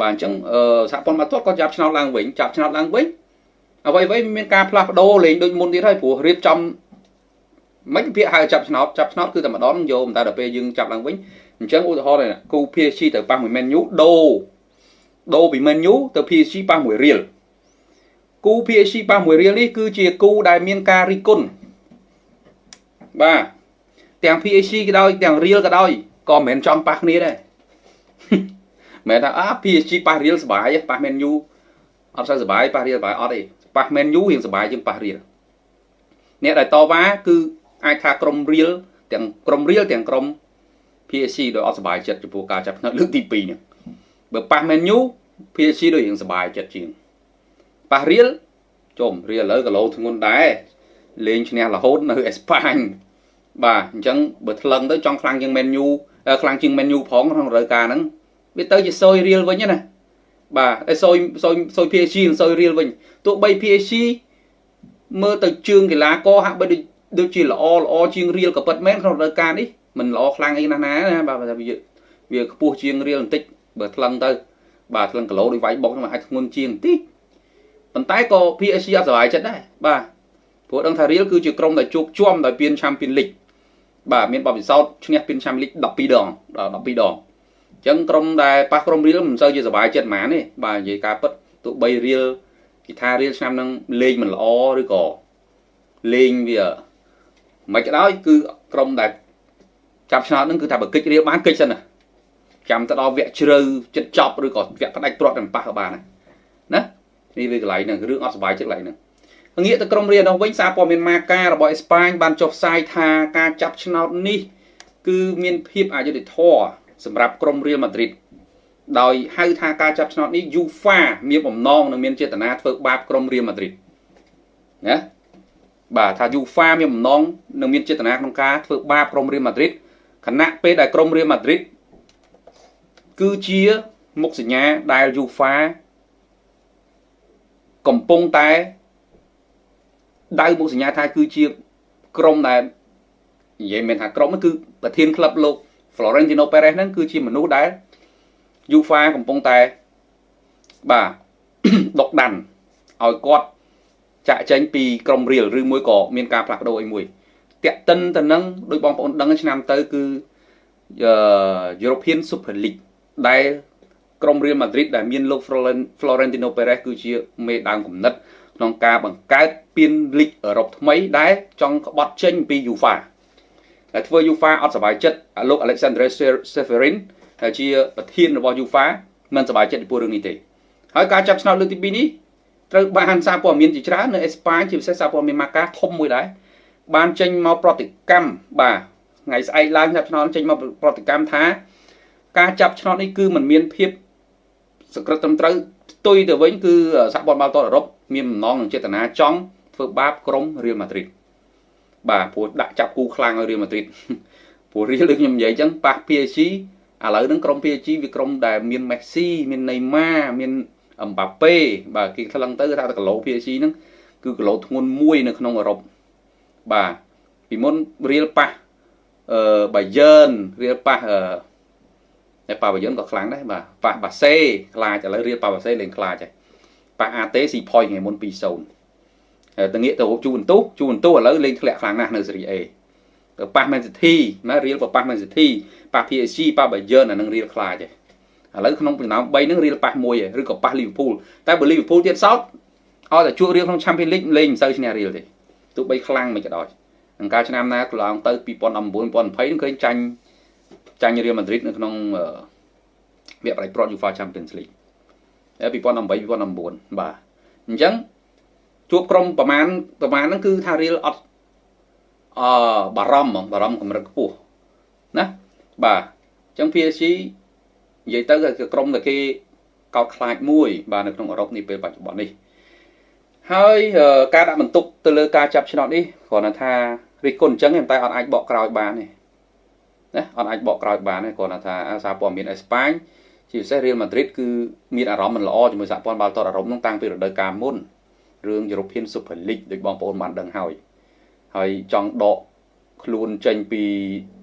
បាទអញ្ចឹងសហព័ន្ធបាល់ទាត់ក៏ចាប់ឆ្នោតឡើងវិញចាប់ឆ្នោតឡើងវិញអ្វីអ្វីមានការផ្លាស់ប្ដូរលេងដូចមុនទៀតហើយព្រោះរៀបចំមិនពាក្យហៅចាប់ឆ្នោតចាប់ឆ្នោតគឺតែម្ដងយកតែដល់ពេលយើងចាប់ឡើងវិញអញ្ចឹងឧទាហរណ៍គូ PSG ទៅប៉ះមួយ Man U ដូរដូរពី Man U ទៅ PSG ប៉ះមួយ Real គូ PSG ប៉ះមួយ Real នេះគឺជាគូដែលមានការរិះគន់បាទទាំង PSG ក៏ដោយទាំង Real ក៏ដោយក៏មិនមែនចង់ប៉ះគ្នាដែរ មិនថាអា PSG ប៉ះ Real សុបាយប៉ះ Man U អត់សូវសុបាយប៉ះ Real សុបាយអត់ទេប៉ះ Man U រៀងសុបាយជាងប៉ះ Real អ្នកដែលតវ៉ាគឺអាចថាក្រុម Real ទាំងក្រុម Real ទាំងក្រុម PSG ដោយអត់សុបាយចិត្តចំពោះការចាប់ផ្នើលើកទី2នេះបើប៉ះ Man U PSG ដូចរៀងសុបាយចិត្តជាងប៉ះ Real ជុំ Real ឥឡូវគីឡូធ្ងន់ដែរលេងឈ្នះរហូតនៅអេស្ប៉ាញបាទអញ្ចឹងបើថ្លឹងទៅចង់ខ្លាំងជាង Man U ខ្លាំងជាង Man U ផងក្នុងរដូវកាលហ្នឹង វាទៅជាសុយ Real វិញណាបាទតែសុយសុយសុយ PSG និងសុយ Real វិញទោះបី PSG មើលទៅជើងកីឡាករហាក់បីដូចដូចជាល្អល្អជាង Real ក៏ពិតមែនក្នុងរដូវកាលនេះមិនល្អខ្លាំងអីណាស់ណាណាបាទវាវាខ្ពស់ជាង Real បន្តិចបើថ្លឹងទៅ បាទថ្លឹងគីឡូដូចវាយបុកហ្នឹងអាចធ្ងន់ជាងបន្តិចប៉ុន្តែក៏ PSG អត់សុបាយចិត្តដែរបាទព្រោះដឹងថា Real គឺជាក្រុមដែលជួបជុំដោយពាន Champions League បាទមានបបិសោតឈ្នះពាន Champions League 12ដង12ដងអញ្ចឹងក្រុមដែលប៉ះក្រុម Real មិនសូវជាសុបាយចិត្តហ្មងទេបាទនិយាយការពិតទោះបី Real គេថា Real ឆ្នាំហ្នឹងលេងមិនល្អឬក៏លេងវាមិនក៏ដោយគឺក្រុមដែលចាប់ឆ្នោតហ្នឹងគឺថាបើកិច្ចរៀលបានកិច្ចសិនណាចាំទៅដល់វគ្គជ្រៅចិត្តចប់ឬក៏វគ្គផ្ដាច់ព្រាត់តែប៉ះក៏បានណានេះវាកន្លែងហ្នឹងរឿងអត់សុបាយចិត្តកន្លែងហ្នឹងងាកទៅក្រុមរៀននោះវិញសារព័ត៌មានម៉ាការបស់អេស្ប៉ាញបានចុះផ្សាយថាការចាប់ឆ្នោតនេះ គឺមានភាពអយុត្តិធម៌ សម្រាប់ក្រុមរៀលម៉ាឌ្រីតដោយហៅថាការចាប់ឆ្នោតនេះ UEFA មានបំណងនិងមានចេតនាធ្វើបាបក្រុមរៀលម៉ាឌ្រីតណាបាទថា UEFA មានបំណងនិងមានចេតនាក្នុងការធ្វើបាបក្រុមរៀលម៉ាឌ្រីតខណៈពេលដែលក្រុមរៀលម៉ាឌ្រីតគឺជាមុខសញ្ញាដែល UEFA កំពុងតែដៅមុខសញ្ញាថាគឺជាក្រុមដែលនិយាយមែនថាក្រុមគឺប្រធានក្លឹបលោក Florentino Perez ហ្នឹងគឺជាមនុស្សដែល UEFA កំពុងតែបាទដកដានឲ្យគាត់ចាក់ចែងពីក្រុមរៀលឬមួយក៏មានការផ្លាស់ប្ដូរអីមួយតាក់ទិនទៅនឹងដោយបងប្អូនដឹងឆ្នាំទៅគឺ European Super League ដែលក្រុម Real Madrid ដែលមានលោក Florentino Perez គឺជាមេដើមគំនិតក្នុងការបង្កើតពានលីកអឺរ៉ុបថ្មីដែលចង់ក្បត់ចេញពី UEFA ដែលធ្វើ UEFA អត់សប្បាយចិត្តលោក Alexander Seferin ដែលជាប្រធានរបស់ UEFA មិនសប្បាយចិត្តពីរឿងនេះទេហើយការចាប់ឆ្នោតលើកទី2នេះត្រូវបានសារព័ត៌មានជាច្រើននៅអេស្ប៉ាញជាពិសេសសារព័ត៌មានម៉ាកាធំមួយដែរបានចេញមកប្រតិកម្មបាទថ្ងៃស្អែកឡើងចាប់ឆ្នោតចេញមកប្រតិកម្មថា ការចាប់ឆ្នោតនេះគឺมันមានភាពសក្តិត្រឹមត្រូវផ្ទុយទៅវិញគឺសហព័ន្ធបាល់ទាត់អឺរ៉ុបមានបំណងនិងចេតនាចង់ធ្វើបាបក្រុមរៀលម៉ាឌ្រីត បាទព្រោះដាក់ចាប់គូខ្លាំងឲ្យរៀលម៉ាឌ្រីតព្រោះរៀលដូចខ្ញុំនិយាយអញ្ចឹងប៉ះ PSG ឥឡូវហ្នឹងក្រុម PSG វាក្រុមដែលមានមេស៊ីមានណេម៉ាមានអឹមបាប៉េបាទគេថ្លឹងទៅថាគីឡូ PSG ហ្នឹងគឺគីឡូធ្ងន់មួយនៅក្នុងអឺរ៉ុបបាទពីមុនរៀលប៉ះអឺបាយឺនរៀលប៉ះអឺតែប៉ាបាយ័នក៏ខ្លាំងដែរបាទប៉ះបាសេខ្លាចឥឡូវរៀលប៉ាបាសេលេងខ្លាចហើយប៉ះអាតេស៊ីផុយថ្ងៃមុន2-0 ទៅងាកទៅជូបន្ទុះជូបន្ទុះឥឡូវលេងធ្លាក់ខ្លាំងណាស់នៅសេរី A ទៅប៉ះ Man City ណារៀលប៉ះ Man City ប៉ះ PSG ប៉ះ Bayern អានឹងរៀលខ្លាចហើយឥឡូវក្នុងចំណោម3ហ្នឹងរៀលប៉ះមួយឬក៏ប៉ះ Liverpool តែបើ Liverpool ទៀតសោតឲ្យតែជួបរៀលក្នុង Champions League លេងមិនសូវឈ្នះរៀលទេទោះបីខ្លាំងមិនក៏ដោយអង្ការឆ្នាំណាកន្លងទៅ2019 2020នឹងឃើញចាញ់ចាញ់រៀលម៉ាឌ្រីតនៅក្នុងវគ្គប្រៃប្រត់ UEFA Champions League 2018 2019បាទអញ្ចឹង ជួបក្រុមប្រមាណប្រមាណហ្នឹងគឺថារៀលអត់អឺបារម្ភហ្មងបារម្ភកម្រិតខ្ពស់ណាបាទអញ្ចឹង PSG និយាយទៅគឺក្រុមដែលគេកោតខ្លាចមួយបាទនៅក្នុងអឺរ៉ុបនេះពេលបច្ចុប្បន្ននេះហើយការដាក់បន្ទុកទៅលើការចាប់ឆ្នោតនេះគ្រាន់តែថារិះគន់អញ្ចឹងតែអត់អាចបកក្រោយបានទេណាអត់អាចបកក្រោយបានទេគ្រាន់តែថាសារព័ត៌មានអេស្ប៉ាញជាពិសេសរៀលម៉ាឌ្រីតគឺមានអារម្មណ៍មិនល្អជាមួយសហព័ន្ធបាល់ទាត់អឺរ៉ុបនោះតាំងពីរដូវកាលមុន រឿង European Super League ដូចបងប្អូនបានដឹងហើយហើយចង់ដកខ្លួនចេញពី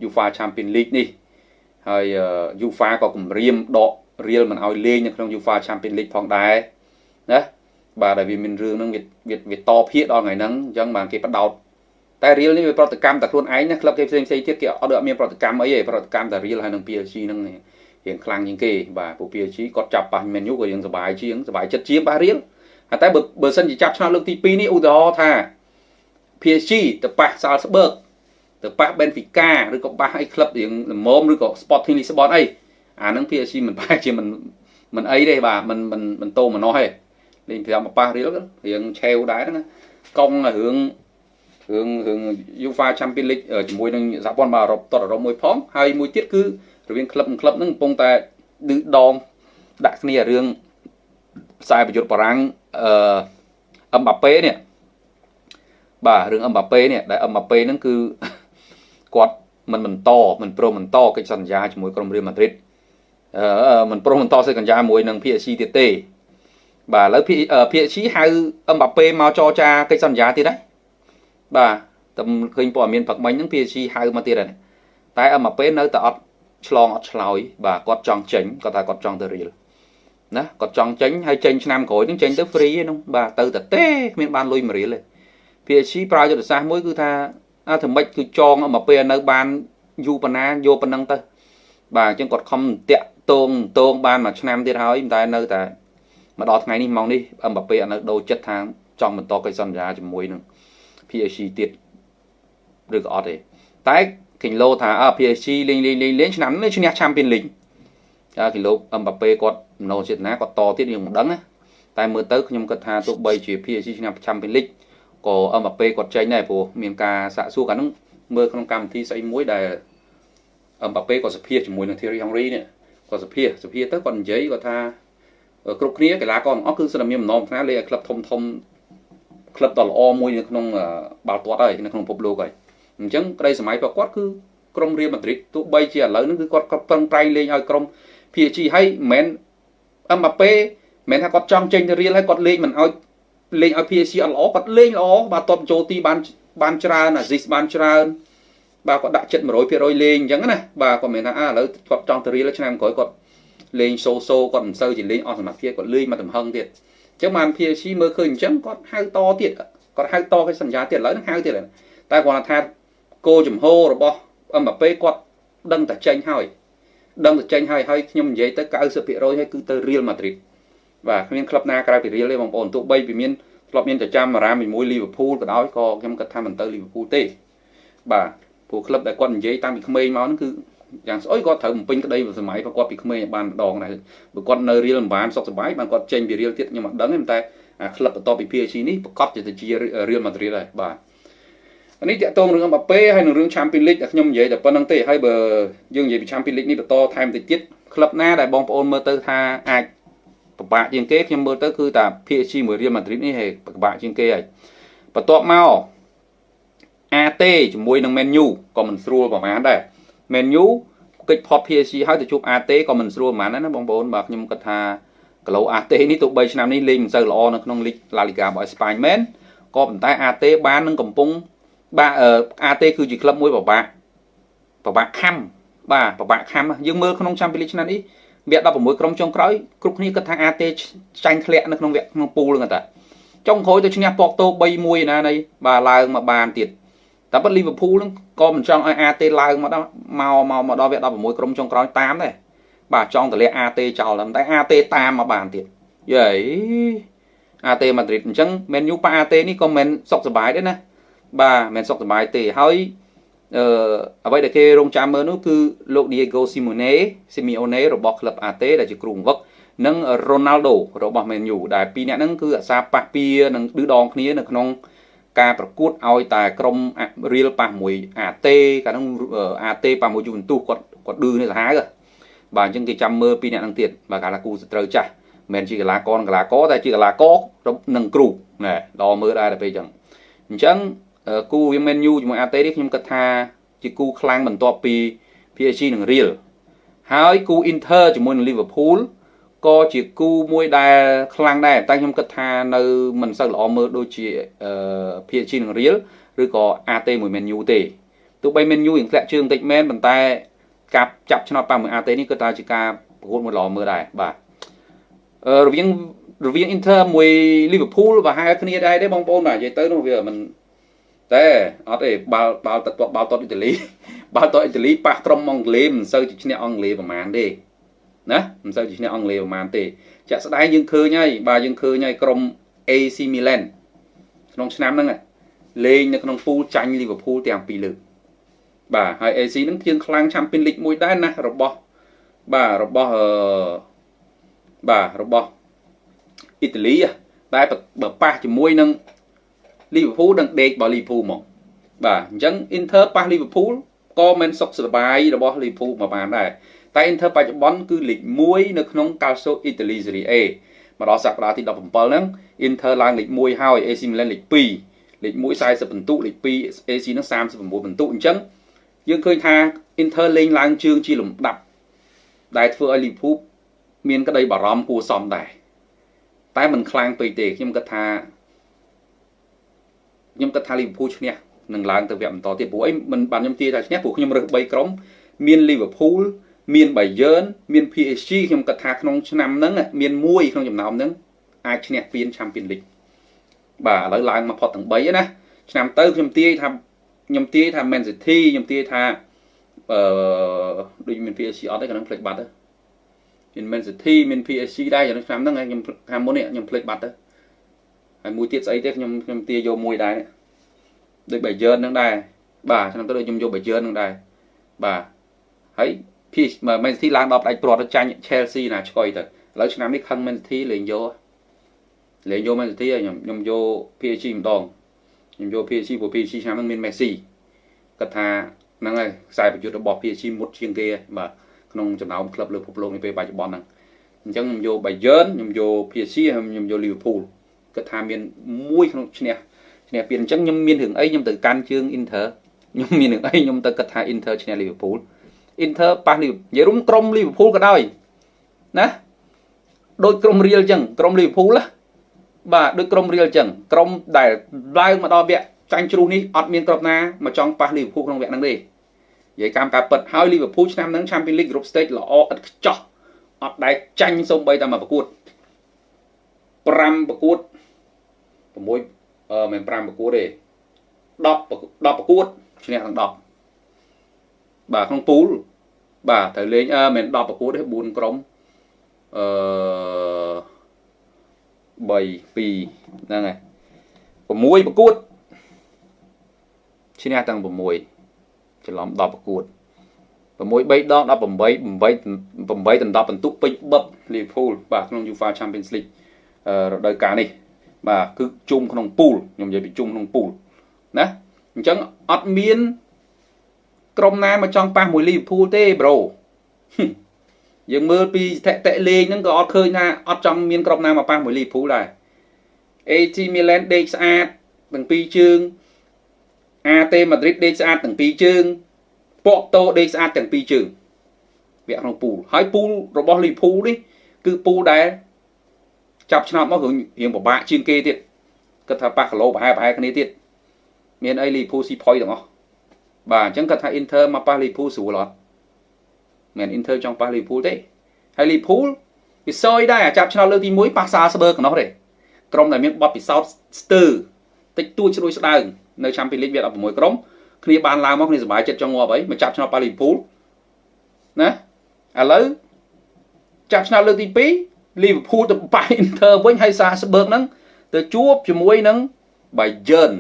UEFA Champions League នេះហើយ UEFA ក៏គម្រាមដក Real មិនឲ្យលេងនៅក្នុង UEFA Champions League ផងដែរណាបាទដែលវាមានរឿងហ្នឹងវាវាតភាកដល់ថ្ងៃហ្នឹងអញ្ចឹងបាទគេបដោតតែ Real នេះវាប្រតិកម្មតែខ្លួនឯងណាក្លឹបគេផ្សេងផ្សេងទៀតគេអត់អត់មានប្រតិកម្មអីទេប្រតិកម្មតែ Real ហើយនឹង PSG ហ្នឹងរៀងខ្លាំងជាងគេបាទពួក PSG គាត់ចាប់ប៉ះ Man U ក៏រៀងសប្បាយជាងសប្បាយចិត្តជាងប៉ះ Real តែបើបើសិនជាចាប់ឆ្នោតលើកទី2នេះឧទាហរណ៍ថា PSG ទៅប៉ះ Salzburg ទៅប៉ះ Benfica ឬក៏ប៉ះអីក្លឹបរៀងល្មមឬក៏ Sporting Lisbon អីអាហ្នឹង PSG មិនប្រហែលជាមិនមិនអីទេបាទមិនមិនមិនតោមណោះទេលេងប្រាប់មកប៉ះរៀលរៀងឆេវដែរហ្នឹងកង់រឿងរឿងរឿង UEFA Champions League ជាមួយនឹងសហព័ន្ធបាល់អឺរ៉ុបតតអឺរ៉ុបមួយផងហើយមួយទៀតគឺរវាងក្លឹបនិងក្លឹបហ្នឹងកំពុងតែឌឺដងដាក់គ្នារឿង ខ្សែប្រយុទ្ធបារាំងអឺអឹមបាប៉េនេះបាទរឿងអឹមបាប៉េនេះដែលអឹមបាប៉េហ្នឹងគឺគាត់មិនបន្តមិនព្រមបន្តកិច្ចសន្យាជាមួយក្រុមរៀលម៉ាឌ្រីតអឺមិនព្រមបន្តសេចក្ដីសន្យាមួយនឹង PSG ទៀតទេបាទឥឡូវ PSG ហៅអឹមបាប៉េមកចរចាកិច្ចសន្យាទៀតហើយបាទតែឃើញព័ត៌មានផឹកមិញហ្នឹង PSG ហៅមកទៀតហើយតែអឹមបាប៉េនៅតែអត់ឆ្លងអត់ឆ្លើយបាទគាត់ចង់ចេញគាត់ថាគាត់ចង់ទៅរៀល ណាគាត់ចង់ចេញហើយចេញឆ្នាំក្រោយហ្នឹងចេញទៅ free ហ្នឹងបាទទៅតែទេគ្មានបានលុយមួយរៀលទេ PSG ប្រើយុទ្ធសាស្ត្រមួយគឺថាអាធ្វើម៉េចគឺចងមកពេលនៅបានយូរប៉ុណ្ណាយកប៉ុណ្ណឹងទៅបាទអញ្ចឹងគាត់ខំតាក់តងតងបានមួយឆ្នាំទៀតហើយតែនៅតែមកដល់ថ្ងៃនេះម៉ោងនេះអឹមបាប៉េអត់នៅដូរចិត្តថាចង់បន្តកិច្ចសន្យាជាមួយនឹង PSG ទៀតឬក៏អត់ទេតែគីឡូថាអើ PSG លេងលេងលេងលេងឆ្នាំនេះឈ្នះ Champions League អើគីឡូអឹមបាប៉េគាត់មនោចេតនាគាត់តទៀតយើងមិនដឹងណាតែមើលទៅខ្ញុំគិតថាទោះបីជា PSG ឈ្នះ Champions League ក៏អឹមបាប៉េគាត់ចេញដែរព្រោះមានការសាកសួរកាលហ្នឹងមើលក្នុងកម្មវិធីស្អីមួយដែលអឹមបាប៉េគាត់សភាជាមួយនឹង Thierry Henry នេះគាត់សភាសភាទៅគាត់និយាយគាត់ថាគ្រប់គ្នាកីឡាករទាំងអស់គឺសិនតែមានបំណងប្រាថ្នាលេងឲ្យក្លឹបធំធំក្លឹបដ៏ល្អមួយនៅក្នុងបាល់ទាត់ហើយនៅក្នុងពិភពលោកហើយអញ្ចឹងក្តីសម័យរបស់គាត់គឺក្រុមរៀលម៉ាឌ្រីតទោះបីជាឥឡូវហ្នឹងគឺគាត់ក៏ប្រឹងប្រែងលេងឲ្យក្រុម PSG ហើយមិនមែនអឹមបាប៉េមិនថាគាត់ចង់ចេញទៅរៀលហើយគាត់លេងមិនឲ្យលេងឲ្យ PSG អត់ល្អគាត់លេងល្អបាទតបចូលទីបានបានច្រើនអាស៊ីសបានច្រើនបាទគាត់ដាក់ចិត្ត100%លេងអញ្ចឹងណាបាទគាត់មិនថាអាឥឡូវគាត់ចង់ទៅរៀលឆ្នាំក្រោយគាត់លេងសូសូគាត់មិនសូវជាលេងអស់សមត្ថភាពគាត់លេងមកទំហឹងទៀតអញ្ចឹងបាន PSG មើលឃើញអញ្ចឹងគាត់ហៅតទៀតគាត់ហៅតកិច្ចសន្យាទៀតឥឡូវហ្នឹងហៅទៀតតែគាត់ថាគោចំហរបស់អឹមបាប៉េគាត់ដឹងតែចេញហើយ ដឹងតែចេញហើយហើយខ្ញុំនិយាយទៅ90%ហើយគឺទៅ Real Madrid បាទគ្មានក្លឹបណាក្រៅពី Real ទេបងប្អូនទោះបីពីមានធ្លាប់មានប្រចាំអារ៉ាមជាមួយ Liverpool ក៏ដោយក៏ខ្ញុំគិតថាមិនទៅ Liverpool ទេបាទព្រោះក្លឹបដែលគាត់និយាយតាំងពីក្មេងមកហ្នឹងគឺយ៉ាងស្អុយគាត់ត្រូវបំពេញក្តីសម័យគាត់ពីក្មេងបានម្ដងដែរបើគាត់នៅរៀលមិនបានសុខសប្បាយបានគាត់ចេញពីរៀលទៀតខ្ញុំអត់ដឹងទេតែអាក្លឹបបន្ទាប់ពី PSG នេះប្រកបជាជារៀលម៉ាឌ្រីតហើយបាទ នេះតាក់ទងរឿងអឹមបាប៉េហើយនឹងរឿង Champions League ដែលខ្ញុំនិយាយតែប៉ុណ្្នឹងទេហើយបើយើងនិយាយពី Champions League នេះបន្តថែមតិចទៀតក្លឹបណាដែលបងប្អូនមើលទៅថាអាចពិបាកជាងគេខ្ញុំមើលទៅគឺតា PSG មួយ Real Madrid នេះហេពិបាកជាងគេហើយបន្ទាប់មក AT ជាមួយនឹង Man U ក៏មិនស្រួលប្រហែលដែរ Man U កិច្ចផុត PSG ហើយទៅជួប AT ក៏មិនស្រួលប្រហែលដែរណាបងប្អូនបាទខ្ញុំគិតថាគីឡូ AT នេះទោះបីឆ្នាំនេះលេងមិនសូវល្អនៅក្នុងលីក La Liga របស់អេស្ប៉ាញមែនក៏ប៉ុន្តែ AT បាននឹងកំពុង បាទ AT គឺជាក្លឹបមួយពិបាកពិបាកខំបាទពិបាកខំយើងមើលក្នុង Champions League ឆ្នាំនេះវគ្គ16ក្រុមចុងក្រោយគ្រប់គ្នាគិតថា AT ចាញ់ធ្លាក់នៅក្នុងវគ្គក្នុងពូលហ្នឹងតាចុងក្រោយទៅឈ្នះប៉កតូ3-1ណានៃបាទឡើងមកបានទៀតតែប៉ុតលីវើពូលហ្នឹងក៏មិនចង់ឲ្យ AT ឡើងមកដល់មកមកមកដល់វគ្គ16ក្រុមចុងក្រោយតាមដែរបាទចង់តម្លាក់ AT ចោលតែ AT តាមមកបានទៀតយេ AT ម៉ាឌ្រីតអញ្ចឹងមែនយូប៉ា AT នេះក៏មិនសុខសប្បាយដែរណា បាទមិនសុខសប្បាយទេហើយអឺអ្វីដែលគេរងចាំមើលនោះគឺលោក Diego Simone Simeone របស់ក្លឹប AT ដែលជាគ្រូបង្វឹកនិង Ronaldo របស់ Man U ដែលពីរនាក់ហ្នឹងគឺអាសាប៉ះពៀនិងឌឺដងគ្នានៅក្នុងការប្រកួតឲ្យតែក្រុមរៀលប៉ះមួយអាតេកាលនោះអាតេប៉ះមួយយូវិនទូសគាត់គាត់ឌឺនេះសាហាវបាទអញ្ចឹងគេចាំមើលពីអ្នកនឹងទៀតបាទកាលាគូសត្រូវចាស់មិនជាកីឡាករកីឡាករតែជាកីឡាករនឹងគ្រូណែដល់មើលដែរទៅពេលអញ្ចឹងអញ្ចឹង គូវាមែនយូជាមួយអាតេនេះខ្ញុំគិតថាជាគូខ្លាំងបន្ទាប់ពី PSG និង Real ហើយគូ Inter ជាមួយនឹង Liverpool ក៏ជាគូមួយដែលខ្លាំងដែរតែខ្ញុំគិតថានៅមិនសូវល្អមើលដូចជាអឺ PSG នឹង Real ឬក៏ AT មួយ Man U ទេទោះបី Man U រៀងធ្លាក់ជើងតិចមែនប៉ុន្តែការចាប់ឆ្នោតប៉ះមួយ AT នេះគឺថាជាការប្រកួតមួយល្អមើលដែរបាទអឺរវាងរវាង Inter មួយ Liverpool ប្រហែលគ្នាដែរទេបងប្អូនបាទនិយាយទៅនោះវាមិន តែអត់ទេបាល់បាល់ទឹកបាល់តតអ៊ីតាលីបាល់តតអ៊ីតាលីប៉ះក្រុមអង់គ្លេសមិនសូវជាឈ្នះអង់គ្លេសប្រហែលទេណាមិនសូវជាឈ្នះអង់គ្លេសប្រហែលទេចាក់ស្ដែងយើងឃើញហើយបាទយើងឃើញហើយក្រុម AC Milan ក្នុងឆ្នាំហ្នឹងលេងនៅក្នុងពូលចាញ់ Liverpool ទាំងពីរលើកបាទហើយ AC ហ្នឹងជាងខ្លាំង Champions League មួយដែរណារបស់បាទរបស់អឺបាទរបស់អ៊ីតាលីតែបើប៉ះជាមួយនឹង Liverpool នឹងដេករបស់ Liverpool ហ្មងបាទអញ្ចឹង Inter ប៉ះ Liverpool ក៏មិនសុខសប្បាយរបស់ Liverpool មកបានដែរតែ Inter បច្ចុប្បន្នគឺលេខ1នៅក្នុង Calcio Italy Serie A មកដល់សប្តាហ៍ទី17ហ្នឹង Inter ឡើងលេខ1ហើយ AC Milan លេខ2លេខ1 40ពិន្ទុលេខ2 AC ហ្នឹង39ពិន្ទុអញ្ចឹងយើងឃើញថា Inter លេងឡើងជើងជាលំដាប់ដែលធ្វើឲ្យ Liverpool មានក្តីបារម្ភគួរសមដែរតែมันខ្លាំងពេកទេខ្ញុំគិតថា ខ្ញុំគិតថា Liverpool ឈ្នះនឹងឡើងទៅវគ្គបន្តទៀតព្រោះអីមិនបានខ្ញុំទាយថាឈ្នះព្រោះខ្ញុំរើស3ក្រុមមាន Liverpool មាន Bayern មាន PSG ខ្ញុំគិតថាក្នុងឆ្នាំហ្នឹងមានមួយក្នុងចំណោមហ្នឹងអាចឈ្នះពាន Champions League បាទឥឡូវឡើងមកផុតទាំង3ណាឆ្នាំទៅខ្ញុំទាយថាខ្ញុំទាយថា Man City ខ្ញុំទាយថាអឺដូចមាន PSG អត់ទេគាត់នឹងផ្លេចបាត់ទៅមាន Man City មាន PSG ដែរក្នុងឆ្នាំហ្នឹងខ្ញុំខាងមុននេះខ្ញុំផ្លេចបាត់ទៅ ហើយមួយទៀតស្អីទេខ្ញុំខ្ញុំទាយយកមួយដែរដូច Bayern ហ្នឹងដែរបាទឆ្នាំទៅដូចខ្ញុំយក Bayern ហ្នឹងដែរបាទហើយ PSG Man City ឡើងដល់ផ្ដាច់ព្រាត់ទៅចាញ់ Chelsea ណាឆ្កយទៅឥឡូវឆ្នាំនេះខឹង Man City លេងយកលេងយក Man City ខ្ញុំខ្ញុំយក PSG ម្ដងខ្ញុំយក PSG ព្រោះ PSG ឆ្នាំហ្នឹងមាន Messi គាត់ថាហ្នឹងហើយខ្សែប្រយុទ្ធរបស់ PSG មុតជាងគេបាទក្នុងចំណោមក្លឹបលើពិភពលោកនាពេលបច្ចុប្បន្នហ្នឹងអញ្ចឹងខ្ញុំយក Bayern ខ្ញុំយក PSG ហើយខ្ញុំយក Liverpool គាត់ថាមានមួយក្នុងឈ្នះឈ្នះពានអញ្ចឹងខ្ញុំមានរឿងអីខ្ញុំទៅកាន់ជើង Inter ខ្ញុំមានរឿងអីខ្ញុំទៅគិតថា Inter ឈ្នះ Liverpool Inter ប៉ះ Liverpool និយាយរួមក្រុម Liverpool ក៏ដោយណាដូចក្រុម Real អញ្ចឹងក្រុម Liverpool ណាបាទដូចក្រុម Real អញ្ចឹងក្រុមដែលឡើងមកដល់វគ្គចាញ់ជ្រុះនេះអត់មានក្រុមណាមកចង់ប៉ះ Liverpool ក្នុងវគ្គហ្នឹងទេនិយាយកម្មការពិតហើយ Liverpool ឆ្នាំហ្នឹង Champions League Group Stage ល្អឥតខ្ចោះអត់ដែលចាញ់សូម្បីតែមកប្រកួត5ប្រកួត 6អឺមិន5ប្រកួតទេ10 10ប្រកួតឈ្នះទាំង10បាទក្នុងពូលបាទត្រូវលេងអឺមិន10ប្រកួតទេ4ក្រុមអឺ3 2ហ្នឹងហើយ6ប្រកួតឈ្នះទាំង6ច្រឡំ10ប្រកួត6 3ដង18 8 8ដល់10បន្ទុកពេញបឹប Liverpool បាទក្នុង UEFA Champions League រដូវកាលនេះ បាទគឺជុំក្នុងពូលខ្ញុំនិយាយពីជុំក្នុងពូលណាអញ្ចឹងអត់មានក្រុមណាមកចង់ប៉ះមួយ Liverpool ទេប្រូយើងមើលពីស្ថិតិលេងហ្នឹងក៏អត់ឃើញថាអត់ចង់មានក្រុមណាមកប៉ះមួយ Liverpool ដែរ AC Milan ដេកស្អាតទាំងពីរជើង AT Madrid ដេកស្អាតទាំងពីរជើង Porto ដេកស្អាតទាំងពីរជើងវគ្គក្នុងពូលហើយពូលរបស់ Liverpool នេះគឺពូលដែល ចាប់ឆ្នោតមករឿងរៀងពិបាកជាងគេទៀតគាត់ថាប៉ះគីឡូប្រហែលប្រហែលគ្នាទៀតមានអី Liverpool ស៊ីផុយទាំងអស់បាទអញ្ចឹងគាត់ថា Inter មកប៉ះ Liverpool ស្រួលអត់មិន Inter ចង់ប៉ះ Liverpool ទេហើយ Liverpool ពិសោយដែរចាប់ឆ្នោតលើកទី1ប៉ះសាស្បឺកណោះទេក្រុមដែលមានបទពិសោធន៍ស្ទើរតិចតួចស្រួយស្ដើងនៅ Champions League វា16ក្រុមគ្នាបានឡើងមកគ្នាសប្បាយចិត្តចង់ងាប់អីមកចាប់ឆ្នោតប៉ះ Liverpool ណាឥឡូវចាប់ឆ្នោតលើកទី2 Liverpool ទៅប៉ះ Inter វិញហើយសាស្បឺកហ្នឹងទៅជួបជាមួយនឹង Bayern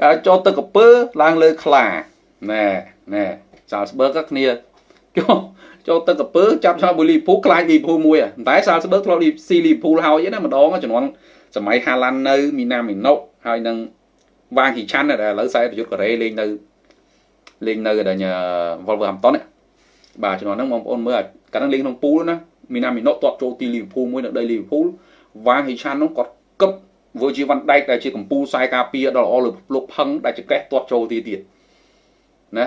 ការចូលទឹកកពើឡើងលើខ្លាណែណែសាស្បឺកគ្នាចូលចូលទឹកកពើចាប់ឆ្នោតមួយលីភូខ្លាចលីភូមួយតែសាស្បឺកធ្លាប់ស៊ីលីភូហើយណាម្ដងចំនួនសម័យហាឡាន់នៅមីណាមីណូហើយនឹងវ៉ាងហ៊ីឆាន់ដែលឥឡូវខ្សែប្រយុទ្ធកូរ៉េលេងនៅលេងនៅដល់ Wolverhampton បាទចំនួនហ្នឹងបងប្អូនមើលកាលហ្នឹងលេងក្នុងពូលណាមីណាមីណូទាត់ចូលទីលីវើពូលមួយនៅដីលីវើពូលវ៉ាងហ៊ីឆាន់នោះគាត់គប់វើជីវ៉ាន់ដែកដែលជាកម្ពុជាខ្សែការពារដ៏ល្អលើលោកផឹងដែលចកេះទាត់ចូលទីទៀតណា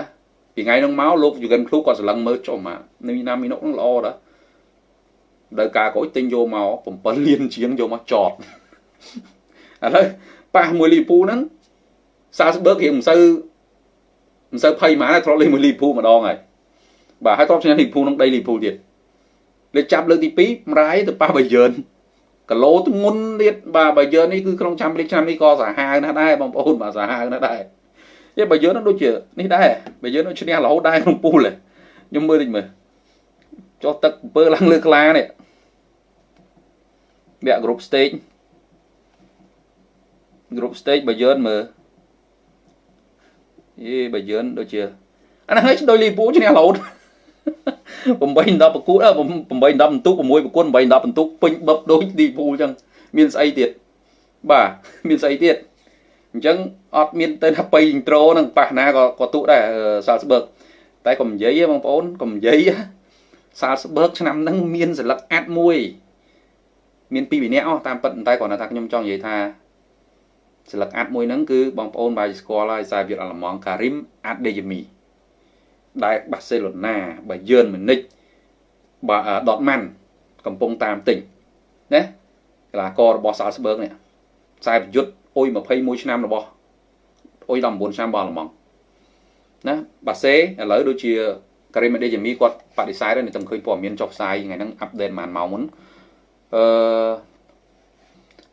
ពីថ្ងៃហ្នឹងមកលោកយូហ្គិនឃ្លូគាត់ស្រឡឹងមើលចុះមកមីណាមីណូហ្នឹងល្អដែរដោយការក្រួយទិញយកមក7លានជាងយកមកចតឥឡូវប៉ះមួយលីពូហ្នឹងសាស្បឺករៀងមិនសូវមិនសូវភ័យហ្មងធ្លាប់លេងមួយលីពូម្ដងហើយ បាទហើយទ្របឈ្នះលីពូលក្នុងដីលីពូលទៀតលេខចាប់លើកទី2ម្រាយទៅប៉ះបាយយឿនគីឡូធ្ងន់ទៀតបាទបាយយឿននេះគឺក្នុងចាំលីកឆ្នាំនេះក៏សាហាវណាស់ដែរបងប្អូនបាទសាហាវណាស់ដែរយេបាយយឿនដូចជានេះដែរបាយយឿនដូចឈ្នះរហូតដែរក្នុងពូលខ្ញុំមើលតិចមើលចុះទឹកអំពើឡើងលើក្លានេះវាក់ group stage group stage បាយយឿនមើលយេបាយយឿនដូចជាអាហ្នឹងហើយដូចលីពូឈ្នះរហូត 8 10ប្រកួត8 10បន្ទុក6ប្រកួត8 10បន្ទុកពេញបឹបដូចឌីពូអញ្ចឹងមានស្អីទៀតបាទមានស្អីទៀតអញ្ចឹងអត់មានទៅថាបៃអ៊ីនត្រូនឹងប៉ះណាក៏ក៏ទុកដែរសាលស្បឺកតែកុំនិយាយបងប្អូនកុំនិយាយសាលស្បឺកឆ្នាំហ្នឹងមានសិលឹកអាត់មួយមានពីរវិន័យអស់តាមពិតតែគ្រាន់តែថាខ្ញុំចង់និយាយថាសិលឹកអាត់មួយហ្នឹងគឺបងប្អូនបាយស្គាល់ហើយសាវិតអាឡម៉ង់ការីមអាត់ដេយមី ដែលបាសេឡូណាបាយឺនម៉ូនិចបាដតម៉ាន់កំពុងតាមទិញណាកីឡាកររបស់សាល់ស្បឺកនេះខ្សែប្រយុទ្ធអុយ21ឆ្នាំរបស់អុយ19ឆ្នាំរបស់អាល្លឺម៉ង់ណាបាសេឥឡូវដូចជាការីម៉ាដេយ៉ាមីគាត់បដិសេធហើយខ្ញុំឃើញព័ត៌មានចុះផ្សាយថ្ងៃហ្នឹងអាប់ដេតប្រហែលម៉ោងមុនអឺ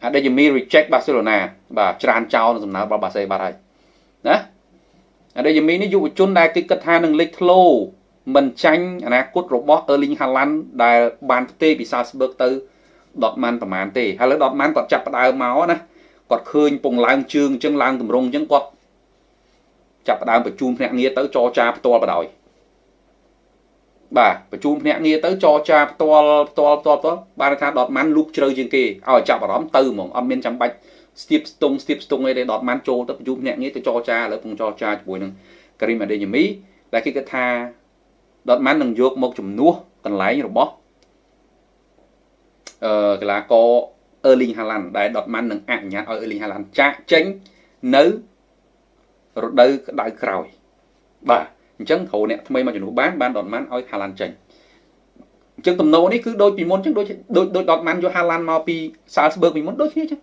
អាដេយ៉ាមី reject Barcelona បាទច្រានចោលនៅសំណើរបស់បាសេបាត់ហើយណា អាដេយ៉ាមីនេះយុវជនដែលគេគិតថានឹងលេចធ្លោមិនចាញ់អនាគតរបស់ Erling Haaland ដែលបានផ្ទេរពី Salzburg ទៅ Dortmund ប្រហែលទេហើយលើ Dortmund គាត់ចាប់ផ្ដើមមកណាគាត់ឃើញពងឡើងជើងអញ្ចឹងឡើងតម្រងអញ្ចឹងគាត់ចាប់ផ្ដើមបញ្ជូនភ្នាក់ងារទៅចរចាផ្ទាល់បដ ாய் បាទបញ្ជូនភ្នាក់ងារទៅចរចាផ្ទាល់ផ្ទាល់ផ្ទាល់ផ្ទាល់បានថាដតម៉ាន់លូកជ្រៅជាងគេឲ្យចាប់អារម្មណ៍ទៅហ្មងអត់មានចាំបាច់ ស្ទាបស្ទង់ស្ទាបស្ទង់អីទេដតម៉ាន់ចូលទៅបញ្ជូនភ្នាក់ងារទៅចរចាឥឡូវពងចរចាជាមួយនឹងការីមអាដេញមីដែលគេគិតថាដតម៉ាន់នឹងយកមកជំនួសកន្លែងរបស់អឺកីឡាករ Erling Haaland ដែល Dortmund នឹងអនុញ្ញាតឲ្យ Erling Haaland ចាក់ចេញនៅរដូវក្តៅក្រោយបាទអញ្ចឹងគ្រូអ្នកថ្មីមកជំនួសបានបាន Dortmund ឲ្យ Haaland ចេញអញ្ចឹងទំនោរនេះគឺដូចពីមុនអញ្ចឹងដូចដូចដូច Dortmund យក Haaland មកពី Salzburg ពីមុនដូចគ្នាអញ្ចឹង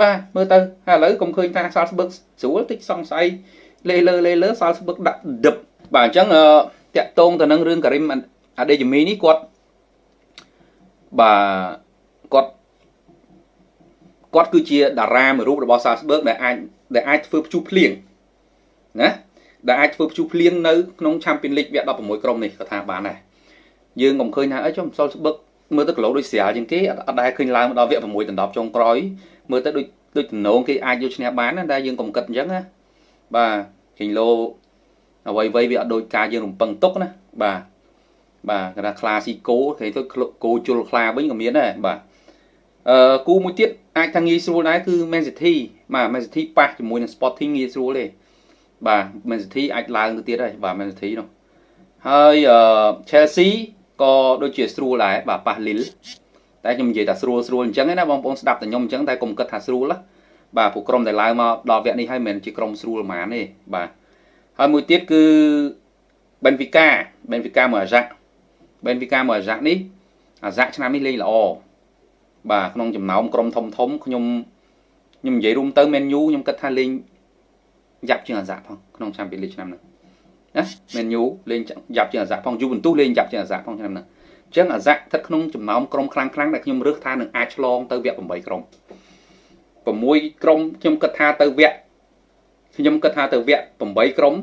បាទមើលទៅហើយឥឡូវកុំឃើញថា Salzburg ស្រួលតិចសង្ស័យលេលើលេលើ Salzburg ដាក់ដឹបបាទអញ្ចឹងតាក់តងទៅនឹងរឿង Karim Adeyemi នេះគាត់បាទគាត់គាត់គឺជាតារាមួយរូបរបស់ Salzburg ដែលអាចដែលអាចធ្វើព្យុះភ្លៀងណាដែលអាចធ្វើព្យុះភ្លៀងនៅក្នុង Champions League វគ្គ16ក្រុមនេះក៏ថាបានដែរយើងកុំឃើញថាអីចុះ Salzburg មើលទៅគីឡូដូចស្រាលជាងគេអត់ដែលឃើញឡើងមកដល់វគ្គ6ដណ្ដប់ចុងក្រោយ មើលទៅដូចដូចតំណងគេអាចយកឈ្នះបានណាតែយើងកុំគិតអញ្ចឹងណាបាទគីឡូអ្វីអ្វីវាអត់ដូចការយើងរំពឹងទុកណាបាទបាទគេថាខ្លាស៊ីគោគេទៅគោជុលខ្លាវិញក៏មានដែរបាទអឺគូមួយទៀតអាចថាងាយស្រួលដែរគឺ Man City បាទ Man City ប៉ះជាមួយនឹង Sporting ងាយស្រួលទេបាទ Man City អាចឡើងទៅទៀតហើយបាទ Man City នោះហើយអឺ Chelsea ក៏ដូចជាស្រួលដែរបាទប៉ះ Lille តែខ្ញុំនិយាយថាស្រួលស្រួលអញ្ចឹងណាបងប្អូនស្ដាប់តែខ្ញុំអញ្ចឹងតែកុំគិតថាស្រួលណាបាទពួកក្រុមដែលឡើងមកដល់វគ្គនេះហើយមិនមែនជាក្រុមស្រួលហ្មងទេបាទហើយមួយទៀតគឺ Benfica Benfica មួយអាហ្សាក់ Benfica មួយអាហ្សាក់នេះអាហ្សាក់ឆ្នាំនេះលេងល្អបាទក្នុងចំណោមក្រុមធំធំខ្ញុំខ្ញុំនិយាយរួមទៅ Man U ខ្ញុំគិតថាលេងយ៉ាប់ជាងអាហ្សាក់ផងក្នុង Champions League ឆ្នាំនេះណា Man U លេងយ៉ាប់ជាងអាហ្សាក់ផង Juventus លេងយ៉ាប់ជាងអាហ្សាក់ផងឆ្នាំនេះអញ្ចឹងអាហ្សាក់ស្ថិតក្នុងចំណោមក្រុមខ្លាំងៗដែលខ្ញុំរើសថានឹងអាចឆ្លងទៅវគ្គ8ក្រុម6ក្រុមខ្ញុំគិតថាទៅវគ្គខ្ញុំគិតថាទៅវគ្គ8ក្រុម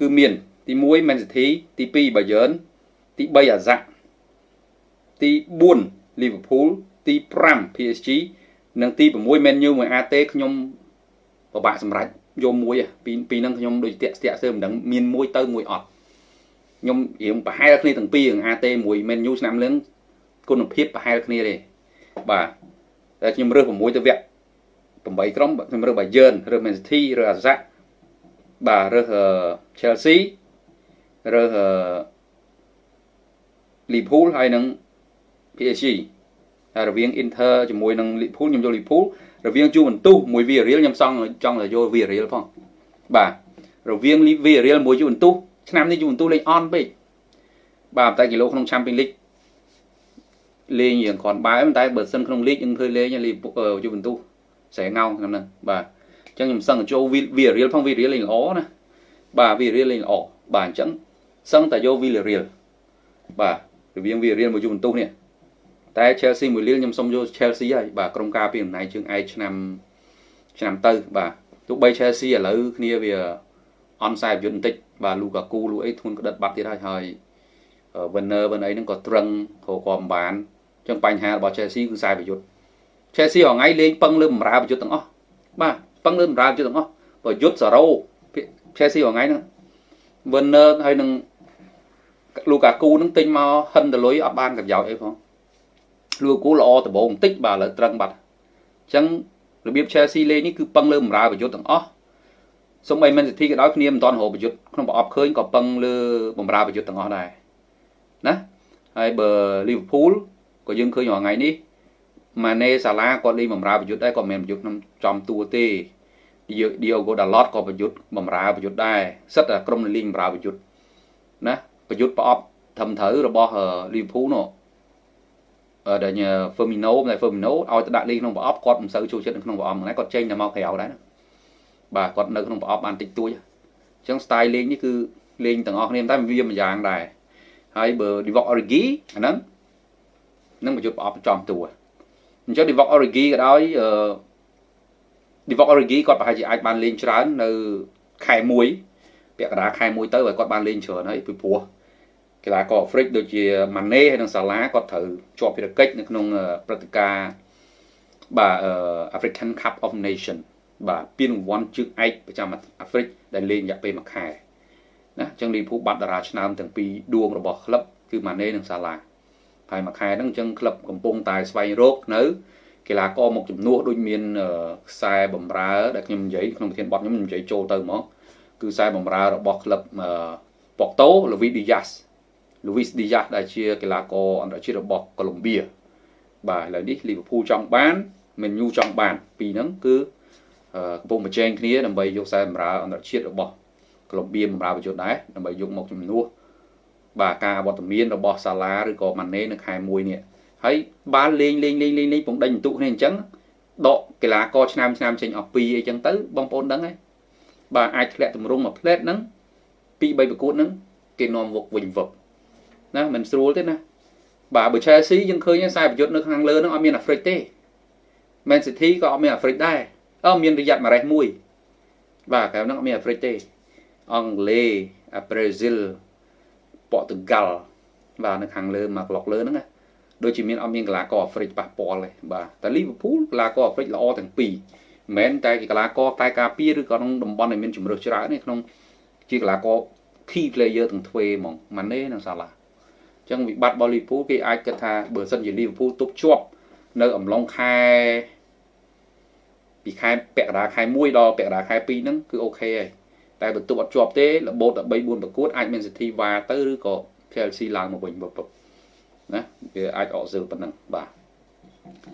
គឺមាន ទី1 Man City ទី2 Bayern ទី3 Ajax ទី4 Liverpool ទី5 PSG និងទី6 Man U មួយ AT ខ្ញុំពិបាកសម្រេចយកមួយពីពីហ្នឹងខ្ញុំដូចតាក់ស្ទាក់សើមិនដឹងមានមួយទៅមួយអត់ ខ្ញុំរៀងប្រហែលគ្នាទាំងពីររឿង AT មួយ Man U ឆ្នាំលឹងគុណភាពប្រហែលគ្នាទេបាទតែខ្ញុំរើស6ទៅវគ្គ8ក្រុមខ្ញុំរើស Bayern រើស Man City រើស Ajax បាទរើស Chelsea រើស Liverpool ហើយនឹង PSG ហើយរវាង Inter ជាមួយនឹង Liverpool ខ្ញុំយក Liverpool រវាង Juventus មួយ Villarreal ខ្ញុំសង់ចង់ទៅយក Villarreal ផងបាទរវាង Villarreal មួយ Juventus ឆ្នាំនេះ Juventus លេងអន់ពេកបាទតែគីឡូក្នុង Champions League លេងយ៉ាងគ្រាន់បើតែបើសិនក្នុង League យើងឃើញលេង Juventus ស្រែងោឆ្នាំហ្នឹងបាទអញ្ចឹងខ្ញុំសឹងចូល Villarreal ផង Villarreal លេងល្អណាបាទ Villarreal លេងល្អបាទអញ្ចឹងសឹងតែយក Villarreal បាទរវាង Villarreal មួយយូវិនតុសនេះតែ Chelsea មួយលៀលខ្ញុំសុំយក Chelsea ហើយបាទក្រុមការពីអំណាចជើងឯកឆ្នាំឆ្នាំទៅបាទទោះបី Chelsea ឥឡូវគ្នាវាអន់ខ្សែប្រយុទ្ធបន្តិចបាទ Lukaku លូអីធ្ងន់ក្តិតបាត់ទៀតហើយហើយ winner វិញអីហ្នឹងក៏ត្រឹងរកក៏មិនបានអញ្ចឹងបញ្ហារបស់ Chelsea គឺខ្សែប្រយុទ្ធ Chelsea រងៃលេងពឹងលើបម្រើប្រយុទ្ធទាំងអស់បាទពឹងលើបម្រើប្រយុទ្ធទាំងអស់ប្រយុទ្ធសារ៉ូ Chelsea រងៃហ្នឹង winner ហើយនឹង Lukaku ហ្នឹងទិញមកហិនដលុយអត់បានប្រយោជន៍អីផង Lukaku ល្អដំបូងបន្តិចបាទឥឡូវត្រឹងបាត់អញ្ចឹងរបៀប Chelsea លេងនេះគឺពឹងលើបម្រើប្រយុទ្ធទាំងអស់ សូម្បី Man City ក៏ដោយគ្នាមិនទាន់រកប្រយុទ្ធក្នុងប្រអប់ឃើញក៏ពឹងលើបម្រើប្រយុទ្ធទាំងអស់ដែរណាហើយបើ Liverpool ក៏យើងឃើញរាល់ថ្ងៃនេះម៉ាណេសាឡាគាត់លេងបម្រើប្រយុទ្ធដែរគាត់មិនមែនប្រយុទ្ធក្នុងចំតួទេឌីអូហ្គោដាឡតក៏ប្រយុទ្ធបម្រើប្រយុទ្ធដែរសិតតែក្រុមលេងបម្រើប្រយុទ្ធណាប្រយុទ្ធប្រអប់ធំត្រូវរបស់ Liverpool នោះដែល Firmino តែ Firmino ឲ្យទៅដាក់លេងក្នុងប្រអប់គាត់មិនសូវចូលចិត្តនៅក្នុងប្រអប់ហ្នឹងគាត់ចេញតែមកក្រៅដែរ បាទគាត់នៅក្នុងប្រអប់បានតិចតួចអញ្ចឹង style លេងនេះគឺលេងទាំងអស់គ្នាតែវាមួយយ៉ាងដែរហើយបើ Divock Origi អាហ្នឹងនឹងប្រយុទ្ធប្រអប់ចំតួអញ្ចឹង Divock Origi ក៏ដោយអឺ Divock Origi គាត់ប្រហែលជាអាចបានលេងច្រើននៅខែ1ពាក់កណ្ដាលខែ1ទៅហើយគាត់បានលេងច្រើនហើយពីព្រោះកីឡាករអាហ្វ្រិកដូចជាម៉ាណេហើយនិងសាឡាគាត់ត្រូវជាប់ភារកិច្ចនៅក្នុងព្រឹត្តិការណ៍បាទ African Cup of Nation បាទពានរង្វាន់ជើងឯកប្រចាំអាហ្វ្រិកដែលលេងរយៈពេល1ខែណាអញ្ចឹងលីភូបាត់តារាឆ្នើមទាំងពីរដួងរបស់ក្លឹបគឺម៉ាណេនិងសាឡាហើយមួយខែហ្នឹងអញ្ចឹងក្លឹបកំពុងតែស្វែងរកនៅកីឡាករមកជំនួសដូចមានខ្សែបំរើដែលខ្ញុំនិយាយក្នុងប្រធានបទខ្ញុំនិយាយចូលទៅហ្មងគឺខ្សែបំរើរបស់ក្លឹបប៉ុកតូលូវីឌីយ៉ាសលូវីសឌីយ៉ាសដែលជាកីឡាករអន្តរជាតិរបស់កូឡុំបៀបាទឥឡូវនេះលីវើពូលចង់បានមែនយូចង់បានពីរហ្នឹងគឺ កំពុងប្រជែងគ្នាដើម្បីយកខ្សែបំរើអន្តរជាតិរបស់កូឡុំបៀបំរើប្រយុទ្ធដែរដើម្បីយកមកជំនួសបាទការវត្តមានរបស់សាឡាឬក៏ម៉ាណេនៅខែ1នេះហើយបានលេងលេងលេងលេងលេងពងដេញបន្ទុកគ្នាអញ្ចឹងដកកីឡាករឆ្នាំឆ្នាំចេញអស់ពីរអីចឹងទៅបងប្អូនដឹងហើយបាទអាចធ្លាក់ទម្រង់មួយផ្លែតហ្នឹងពី3ប្រកួតហ្នឹងគេនាំវឹកវិញវឹកណាមិនស្រួលទេណាបាទបើ Chelsea យើងឃើញខ្សែប្រយុទ្ធនៅខាងលើហ្នឹងអត់មានអាហ្វ្រិកទេ Man City ក៏អត់មានអាហ្វ្រិកដែរ អឺមានរយៈម៉ារ៉េសមួយ បាទក្រៅហ្នឹងអត់មានអាហ្វ្រិកទេអង់គ្លេសអាប្រេស៊ីលប៉ូទុយហ្គាល់បាទនៅខាងលើមកប្លុកលើហ្នឹងណាដូចជាមានអត់មានកីឡាករអាហ្វ្រិកប៉ះពាល់ទេបាទតែលីវើពូលកីឡាករអាហ្វ្រិកល្អទាំងពីរមិនមែនតែកីឡាករតែការពារឬក៏ក្នុងតំបន់ដែលមានជំរឿសច្រើនទេក្នុងជាកីឡាករ key player ទាំងទ្វេហ្មងម៉ាណេនិងសាឡាអញ្ចឹងវិបត្តិរបស់លីវើពូលគេអាចគិតថាបើសិនជាលីវើពូលទប់ជាប់នៅអំឡុងខែ ពីខែពាក់កណ្ដាលខែ1ដល់ពាក់កណ្ដាលខែ2ហ្នឹងគឺអូខេហើយតែបន្ទប់អត់ជាប់ទេរបូត13 4ប្រកួតអាចមានសិទ្ធិវ៉ាទៅឬក៏ Chelsea ឡើងមកវិញបើណាវាអាចអកសិលប៉ុណ្ណឹងបាទ